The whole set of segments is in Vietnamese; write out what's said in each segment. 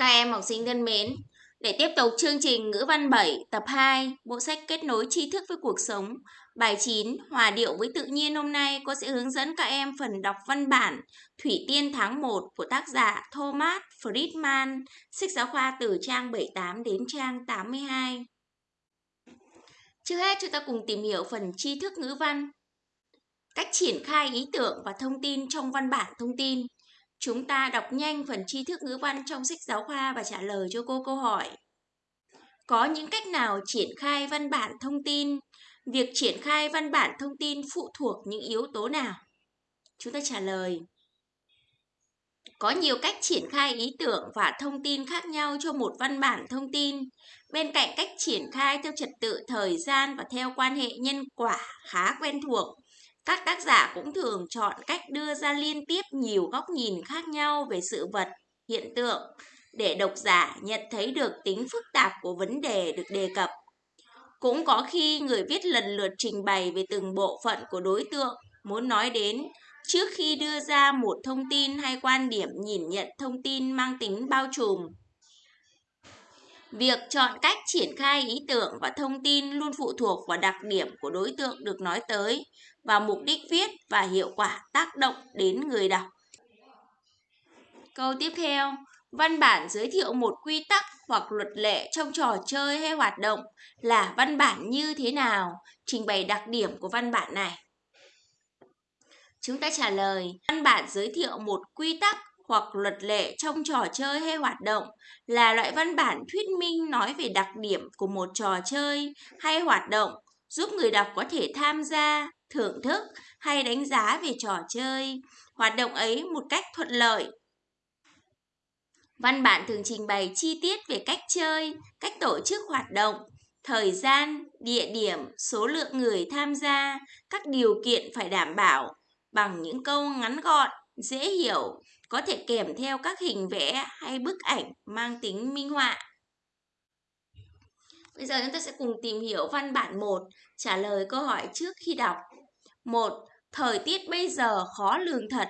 Các em học sinh thân mến, để tiếp tục chương trình ngữ văn 7 tập 2, bộ sách kết nối tri thức với cuộc sống, bài 9 hòa điệu với tự nhiên hôm nay cô sẽ hướng dẫn các em phần đọc văn bản Thủy Tiên tháng 1 của tác giả Thomas Friedman, sách giáo khoa từ trang 78 đến trang 82. Trước hết chúng ta cùng tìm hiểu phần tri thức ngữ văn. Cách triển khai ý tưởng và thông tin trong văn bản thông tin. Chúng ta đọc nhanh phần tri thức ngữ văn trong sách giáo khoa và trả lời cho cô câu hỏi. Có những cách nào triển khai văn bản thông tin? Việc triển khai văn bản thông tin phụ thuộc những yếu tố nào? Chúng ta trả lời. Có nhiều cách triển khai ý tưởng và thông tin khác nhau cho một văn bản thông tin. Bên cạnh cách triển khai theo trật tự thời gian và theo quan hệ nhân quả khá quen thuộc, các tác giả cũng thường chọn cách đưa ra liên tiếp nhiều góc nhìn khác nhau về sự vật, hiện tượng để độc giả nhận thấy được tính phức tạp của vấn đề được đề cập. Cũng có khi người viết lần lượt trình bày về từng bộ phận của đối tượng muốn nói đến trước khi đưa ra một thông tin hay quan điểm nhìn nhận thông tin mang tính bao trùm. Việc chọn cách triển khai ý tưởng và thông tin luôn phụ thuộc vào đặc điểm của đối tượng được nói tới và mục đích viết và hiệu quả tác động đến người đọc. Câu tiếp theo, văn bản giới thiệu một quy tắc hoặc luật lệ trong trò chơi hay hoạt động là văn bản như thế nào, trình bày đặc điểm của văn bản này. Chúng ta trả lời, văn bản giới thiệu một quy tắc hoặc luật lệ trong trò chơi hay hoạt động là loại văn bản thuyết minh nói về đặc điểm của một trò chơi hay hoạt động giúp người đọc có thể tham gia, thưởng thức hay đánh giá về trò chơi, hoạt động ấy một cách thuận lợi. Văn bản thường trình bày chi tiết về cách chơi, cách tổ chức hoạt động, thời gian, địa điểm, số lượng người tham gia, các điều kiện phải đảm bảo bằng những câu ngắn gọn, dễ hiểu, có thể kèm theo các hình vẽ hay bức ảnh mang tính minh họa. Bây giờ chúng ta sẽ cùng tìm hiểu văn bản 1, trả lời câu hỏi trước khi đọc. 1. Thời tiết bây giờ khó lường thật.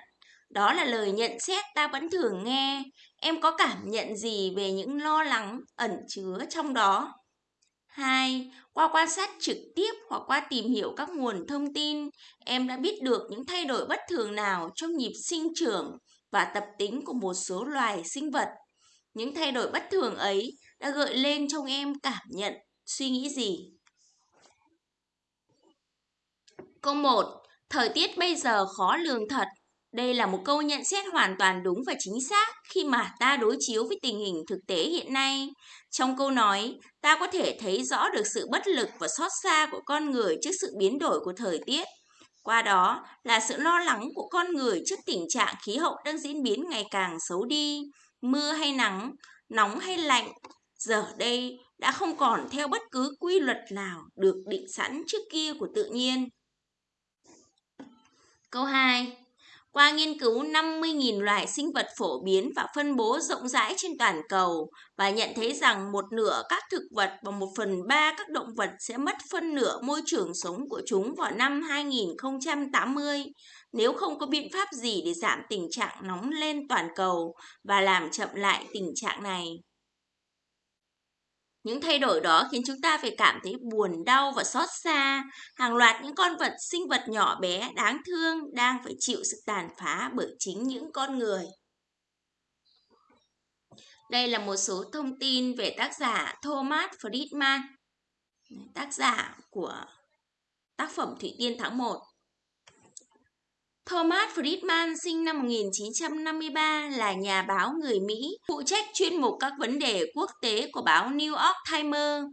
Đó là lời nhận xét ta vẫn thường nghe. Em có cảm nhận gì về những lo lắng ẩn chứa trong đó? 2. Qua quan sát trực tiếp hoặc qua tìm hiểu các nguồn thông tin, em đã biết được những thay đổi bất thường nào trong nhịp sinh trưởng và tập tính của một số loài sinh vật. Những thay đổi bất thường ấy đã gợi lên trong em cảm nhận, suy nghĩ gì? Câu 1. Thời tiết bây giờ khó lường thật. Đây là một câu nhận xét hoàn toàn đúng và chính xác khi mà ta đối chiếu với tình hình thực tế hiện nay. Trong câu nói, ta có thể thấy rõ được sự bất lực và xót xa của con người trước sự biến đổi của thời tiết. Qua đó là sự lo lắng của con người trước tình trạng khí hậu đang diễn biến ngày càng xấu đi, mưa hay nắng, nóng hay lạnh, giờ đây đã không còn theo bất cứ quy luật nào được định sẵn trước kia của tự nhiên. Câu 2. Qua nghiên cứu 50.000 loài sinh vật phổ biến và phân bố rộng rãi trên toàn cầu và nhận thấy rằng một nửa các thực vật và một phần ba các động vật sẽ mất phân nửa môi trường sống của chúng vào năm 2080 nếu không có biện pháp gì để giảm tình trạng nóng lên toàn cầu và làm chậm lại tình trạng này. Những thay đổi đó khiến chúng ta phải cảm thấy buồn đau và xót xa. Hàng loạt những con vật sinh vật nhỏ bé đáng thương đang phải chịu sự tàn phá bởi chính những con người. Đây là một số thông tin về tác giả Thomas Friedman, tác giả của tác phẩm Thủy Tiên tháng 1. Thomas Friedman sinh năm 1953 là nhà báo người Mỹ, phụ trách chuyên mục các vấn đề quốc tế của báo New York Times.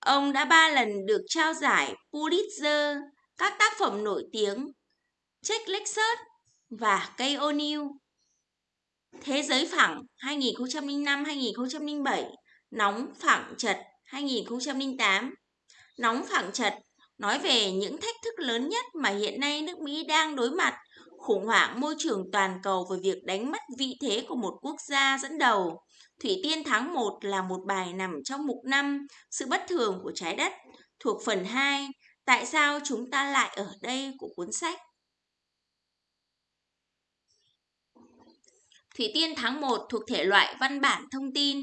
Ông đã ba lần được trao giải Pulitzer, các tác phẩm nổi tiếng Check Lexus và Cây O'Neill. Thế giới phẳng 2005-2007, Nóng phẳng chật 2008, Nóng phẳng chật nói về những thách thức lớn nhất mà hiện nay nước Mỹ đang đối mặt, khủng hoảng môi trường toàn cầu và việc đánh mất vị thế của một quốc gia dẫn đầu. Thủy Tiên tháng 1 là một bài nằm trong mục 5 Sự bất thường của trái đất, thuộc phần 2 Tại sao chúng ta lại ở đây của cuốn sách. Thủy Tiên tháng 1 thuộc thể loại văn bản thông tin.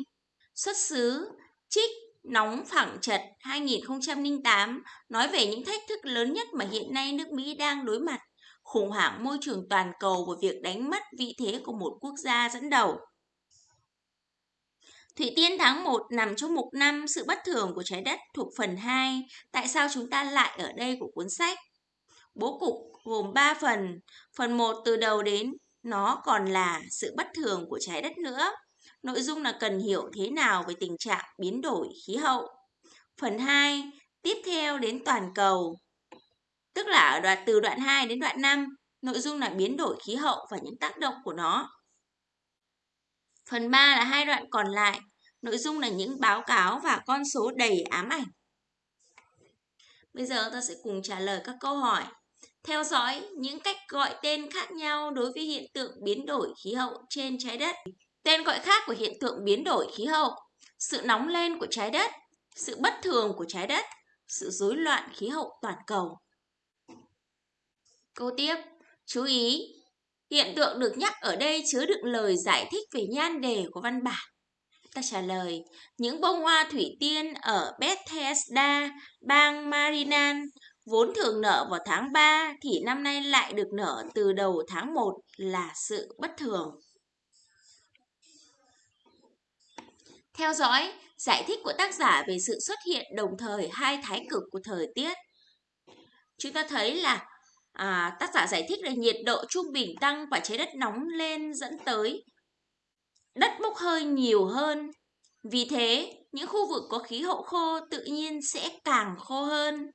Xuất xứ Trích Nóng phẳng chật 2008 nói về những thách thức lớn nhất mà hiện nay nước Mỹ đang đối mặt, khủng hoảng môi trường toàn cầu và việc đánh mất vị thế của một quốc gia dẫn đầu. Thủy Tiên tháng 1 nằm trong mục năm Sự bất thường của trái đất thuộc phần 2 Tại sao chúng ta lại ở đây của cuốn sách. Bố cục gồm 3 phần. Phần 1 từ đầu đến nó còn là sự bất thường của trái đất nữa. Nội dung là cần hiểu thế nào về tình trạng biến đổi khí hậu. Phần 2 tiếp theo đến toàn cầu. Tức là ở đoạn từ đoạn 2 đến đoạn 5, nội dung là biến đổi khí hậu và những tác động của nó. Phần 3 là hai đoạn còn lại, nội dung là những báo cáo và con số đầy ám ảnh. Bây giờ ta sẽ cùng trả lời các câu hỏi. Theo dõi những cách gọi tên khác nhau đối với hiện tượng biến đổi khí hậu trên trái đất. Tên gọi khác của hiện tượng biến đổi khí hậu, sự nóng lên của trái đất, sự bất thường của trái đất, sự rối loạn khí hậu toàn cầu. Câu tiếp, chú ý, hiện tượng được nhắc ở đây chứa đựng lời giải thích về nhan đề của văn bản. Ta trả lời, những bông hoa thủy tiên ở Bethesda, bang Maryland vốn thường nở vào tháng 3 thì năm nay lại được nở từ đầu tháng 1 là sự bất thường. Theo dõi, giải thích của tác giả về sự xuất hiện đồng thời hai thái cực của thời tiết. Chúng ta thấy là à, tác giả giải thích là nhiệt độ trung bình tăng và trái đất nóng lên dẫn tới đất bốc hơi nhiều hơn. Vì thế, những khu vực có khí hậu khô tự nhiên sẽ càng khô hơn.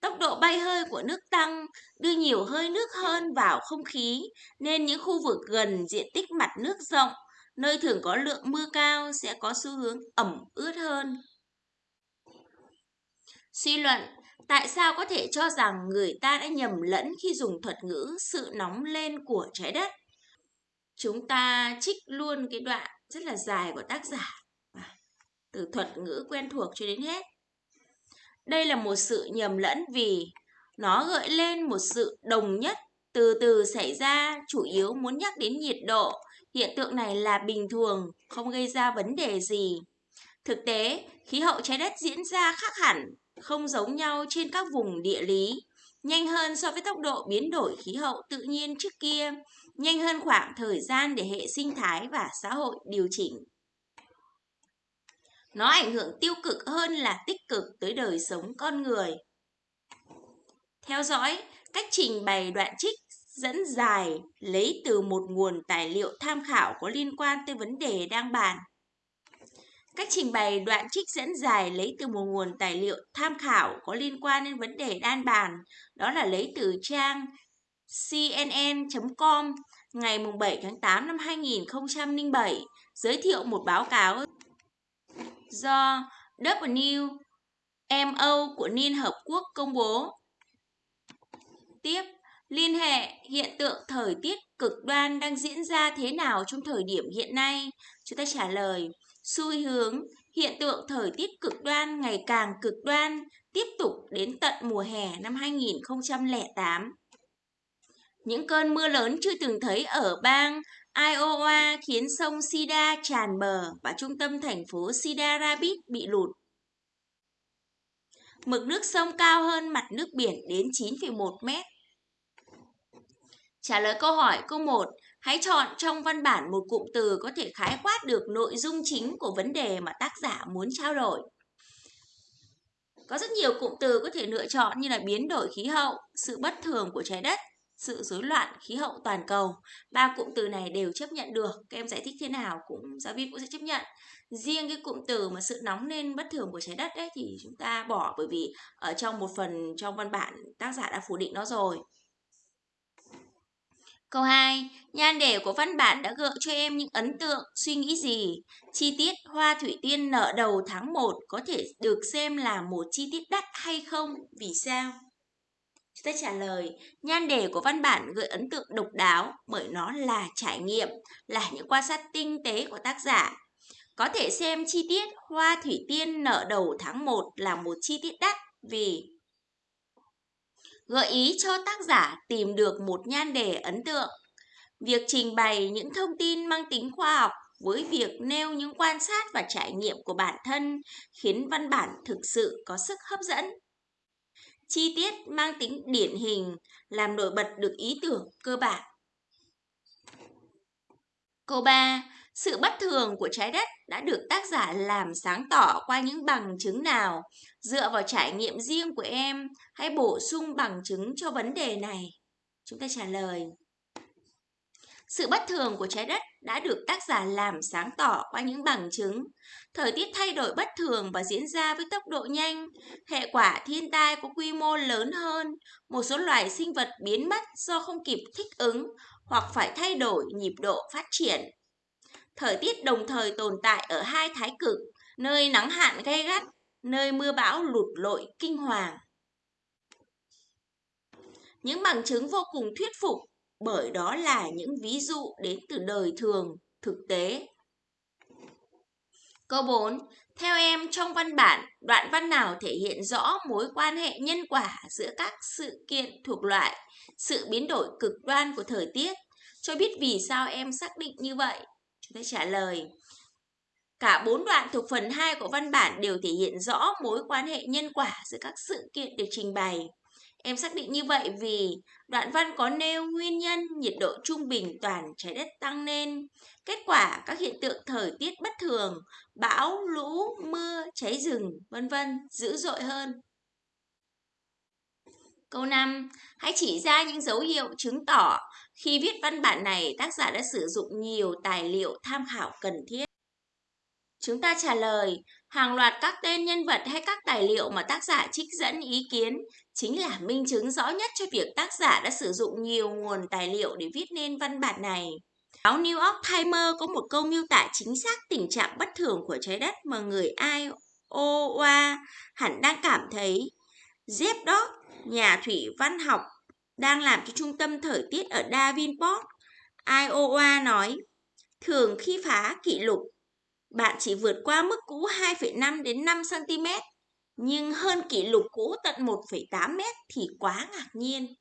Tốc độ bay hơi của nước tăng, đưa nhiều hơi nước hơn vào không khí, nên những khu vực gần diện tích mặt nước rộng, nơi thường có lượng mưa cao sẽ có xu hướng ẩm ướt hơn. Suy luận, tại sao có thể cho rằng người ta đã nhầm lẫn khi dùng thuật ngữ sự nóng lên của trái đất? Chúng ta trích luôn cái đoạn rất là dài của tác giả, à, từ thuật ngữ quen thuộc cho đến hết. Đây là một sự nhầm lẫn vì nó gợi lên một sự đồng nhất từ từ xảy ra, chủ yếu muốn nhắc đến nhiệt độ. Hiện tượng này là bình thường, không gây ra vấn đề gì. Thực tế, khí hậu trái đất diễn ra khác hẳn, không giống nhau trên các vùng địa lý. Nhanh hơn so với tốc độ biến đổi khí hậu tự nhiên trước kia, nhanh hơn khoảng thời gian để hệ sinh thái và xã hội điều chỉnh nó ảnh hưởng tiêu cực hơn là tích cực tới đời sống con người. Theo dõi, cách trình bày đoạn trích dẫn dài lấy từ một nguồn tài liệu tham khảo có liên quan tới vấn đề đang bàn. Cách trình bày đoạn trích dẫn dài lấy từ một nguồn tài liệu tham khảo có liên quan đến vấn đề đang bàn, đó là lấy từ trang cnn.com ngày 7 tháng 8 năm 2007, giới thiệu một báo cáo do WMO của Liên Hợp Quốc công bố. Tiếp, liên hệ hiện tượng thời tiết cực đoan đang diễn ra thế nào trong thời điểm hiện nay? Chúng ta trả lời, xu hướng hiện tượng thời tiết cực đoan ngày càng cực đoan tiếp tục đến tận mùa hè năm 2008. Những cơn mưa lớn chưa từng thấy ở bang Iowa khiến sông Sida tràn bờ và trung tâm thành phố Sida Rapids bị lụt. Mực nước sông cao hơn mặt nước biển đến 9,1 mét. Trả lời câu hỏi câu 1, hãy chọn trong văn bản một cụm từ có thể khái quát được nội dung chính của vấn đề mà tác giả muốn trao đổi. Có rất nhiều cụm từ có thể lựa chọn như là biến đổi khí hậu, sự bất thường của trái đất, sự rối loạn khí hậu toàn cầu. Ba cụm từ này đều chấp nhận được. Các em giải thích thế nào cũng giáo viên cũng sẽ chấp nhận. Riêng cái cụm từ mà sự nóng lên bất thường của trái đất đấy thì chúng ta bỏ bởi vì ở trong một phần trong văn bản tác giả đã phủ định nó rồi. Câu 2. Nhan đề của văn bản đã gợi cho em những ấn tượng, suy nghĩ gì? Chi tiết hoa thủy tiên nở đầu tháng 1 có thể được xem là một chi tiết đắt hay không? Vì sao? Chúng ta trả lời, nhan đề của văn bản gợi ấn tượng độc đáo bởi nó là trải nghiệm, là những quan sát tinh tế của tác giả. Có thể xem chi tiết hoa thủy tiên nở đầu tháng 1 là một chi tiết đắt vì gợi ý cho tác giả tìm được một nhan đề ấn tượng. Việc trình bày những thông tin mang tính khoa học với việc nêu những quan sát và trải nghiệm của bản thân khiến văn bản thực sự có sức hấp dẫn. Chi tiết mang tính điển hình làm nổi bật được ý tưởng cơ bản. Câu 3. Sự bất thường của trái đất đã được tác giả làm sáng tỏ qua những bằng chứng nào? Dựa vào trải nghiệm riêng của em, hãy bổ sung bằng chứng cho vấn đề này. Chúng ta trả lời. Sự bất thường của trái đất đã được tác giả làm sáng tỏ qua những bằng chứng. Thời tiết thay đổi bất thường và diễn ra với tốc độ nhanh. Hệ quả thiên tai có quy mô lớn hơn. Một số loài sinh vật biến mất do không kịp thích ứng hoặc phải thay đổi nhịp độ phát triển. Thời tiết đồng thời tồn tại ở hai thái cực, nơi nắng hạn gay gắt, nơi mưa bão lụt lội kinh hoàng. Những bằng chứng vô cùng thuyết phục bởi đó là những ví dụ đến từ đời thường, thực tế. Câu 4. Theo em, trong văn bản, đoạn văn nào thể hiện rõ mối quan hệ nhân quả giữa các sự kiện thuộc loại sự biến đổi cực đoan của thời tiết? Cho biết vì sao em xác định như vậy? Chúng ta trả lời. Cả bốn đoạn thuộc phần 2 của văn bản đều thể hiện rõ mối quan hệ nhân quả giữa các sự kiện được trình bày. Em xác định như vậy vì đoạn văn có nêu nguyên nhân nhiệt độ trung bình toàn trái đất tăng lên. Kết quả các hiện tượng thời tiết bất thường, bão, lũ, mưa, cháy rừng, vân vân dữ dội hơn. Câu 5. Hãy chỉ ra những dấu hiệu chứng tỏ khi viết văn bản này tác giả đã sử dụng nhiều tài liệu tham khảo cần thiết. Chúng ta trả lời, hàng loạt các tên nhân vật hay các tài liệu mà tác giả trích dẫn ý kiến chính là minh chứng rõ nhất cho việc tác giả đã sử dụng nhiều nguồn tài liệu để viết nên văn bản này. Báo New York Times có một câu miêu tả chính xác tình trạng bất thường của trái đất mà người Iowa hẳn đang cảm thấy. Jeff Dodd, nhà thủy văn học, đang làm cho trung tâm thời tiết ở Davenport, Iowa nói, thường khi phá kỷ lục bạn chỉ vượt qua mức cũ 2,5 đến 5 cm, nhưng hơn kỷ lục cũ tận 1,8 m thì quá ngạc nhiên.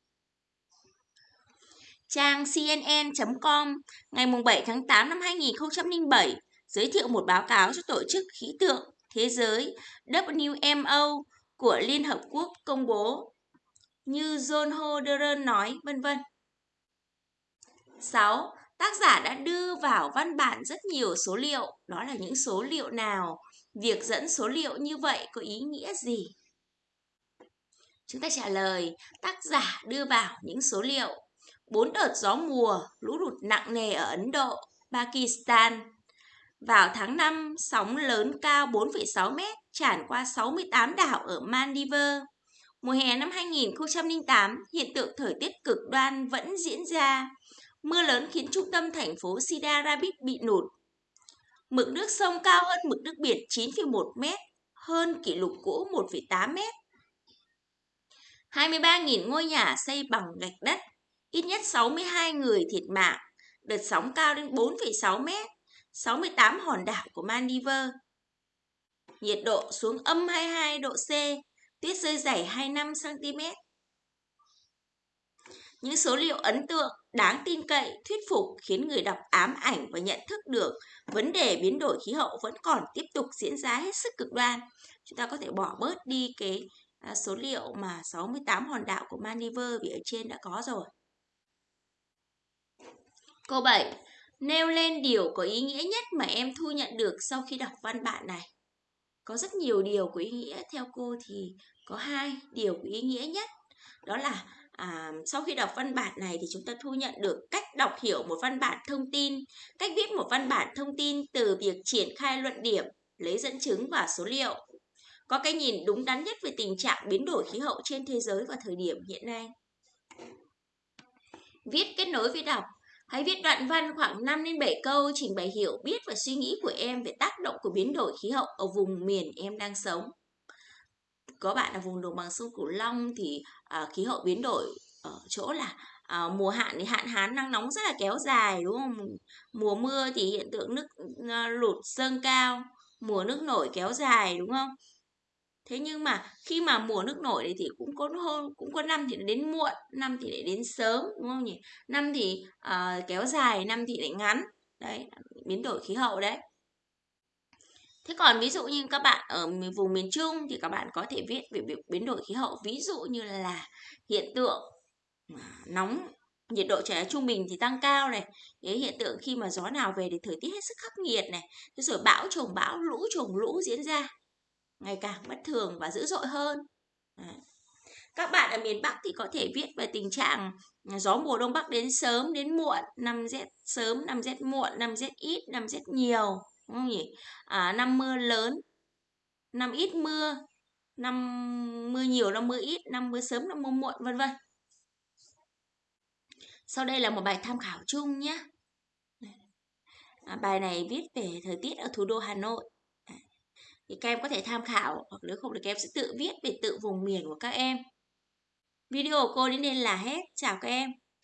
Trang CNN.com ngày 7 tháng 8 năm 2007 giới thiệu một báo cáo cho Tổ chức Khí tượng Thế giới WMO của Liên Hợp Quốc công bố như John Hoderen nói, vân vân. 6. Tác giả đã đưa vào văn bản rất nhiều số liệu, đó là những số liệu nào? Việc dẫn số liệu như vậy có ý nghĩa gì? Chúng ta trả lời, tác giả đưa vào những số liệu. Bốn đợt gió mùa, lũ lụt nặng nề ở Ấn Độ, Pakistan. Vào tháng 5, sóng lớn cao 4,6 mét tràn qua 68 đảo ở Maldives. Mùa hè năm 2008, hiện tượng thời tiết cực đoan vẫn diễn ra. Mưa lớn khiến trung tâm thành phố Cedar Rapids bị nụt. Mực nước sông cao hơn mực nước biển 9,1 mét, hơn kỷ lục cũ 1,8 mét. 23.000 ngôi nhà xây bằng gạch đất, ít nhất 62 người thiệt mạng, đợt sóng cao đến 4,6 mét, 68 hòn đảo của Maldives. Nhiệt độ xuống âm 22 độ C, tuyết rơi dày 25 cm. Những số liệu ấn tượng, đáng tin cậy, thuyết phục khiến người đọc ám ảnh và nhận thức được vấn đề biến đổi khí hậu vẫn còn tiếp tục diễn ra hết sức cực đoan. Chúng ta có thể bỏ bớt đi cái à, số liệu mà 68 hòn đảo của Maldives vì ở trên đã có rồi. Câu 7. Nêu lên điều có ý nghĩa nhất mà em thu nhận được sau khi đọc văn bản này. Có rất nhiều điều có ý nghĩa, theo cô thì có hai điều có ý nghĩa nhất. Đó là à, sau khi đọc văn bản này thì chúng ta thu nhận được cách đọc hiểu một văn bản thông tin, cách viết một văn bản thông tin từ việc triển khai luận điểm, lấy dẫn chứng và số liệu. Có cái nhìn đúng đắn nhất về tình trạng biến đổi khí hậu trên thế giới vào thời điểm hiện nay. Viết kết nối với đọc Hãy viết đoạn văn khoảng 5 đến 7 câu trình bày hiểu biết và suy nghĩ của em về tác động của biến đổi khí hậu ở vùng miền em đang sống có bạn ở vùng đồng bằng sông Cửu Long thì à, khí hậu biến đổi ở chỗ là à, mùa hạn thì hạn hán nắng nóng rất là kéo dài đúng không? Mùa mưa thì hiện tượng nước ờ, lụt dâng cao, mùa nước nổi kéo dài đúng không? Thế nhưng mà khi mà mùa nước nổi này thì cũng có hơn cũng có năm thì đến muộn năm thì lại đến sớm đúng không nhỉ? Năm thì uh, kéo dài năm thì lại ngắn. Đấy biến đổi khí hậu đấy. Thế còn ví dụ như các bạn ở vùng miền Trung thì các bạn có thể viết về việc biến đổi khí hậu. Ví dụ như là hiện tượng à, nóng nhiệt độ trở trung bình thì tăng cao này. Cái hiện tượng khi mà gió nào về thì thời tiết hết sức khắc nghiệt này. Thế rồi bão trồng bão lũ trồng lũ diễn ra ngày càng bất thường và dữ dội hơn. Đấy. các bạn ở miền Bắc thì có thể viết về tình trạng gió mùa đông bắc đến sớm đến muộn năm rét sớm năm rét muộn năm rét ít năm rét nhiều đúng không nhỉ? À, năm mưa lớn năm ít mưa năm mưa nhiều năm mưa ít năm mưa sớm năm mưa muộn vân vân. Sau đây là một bài tham khảo chung nhé. À, bài này viết về thời tiết ở thủ đô Hà Nội thì các em có thể tham khảo, hoặc nếu không thì các em sẽ tự viết về tự vùng miền của các em. Video của cô đến đây là hết. Chào các em.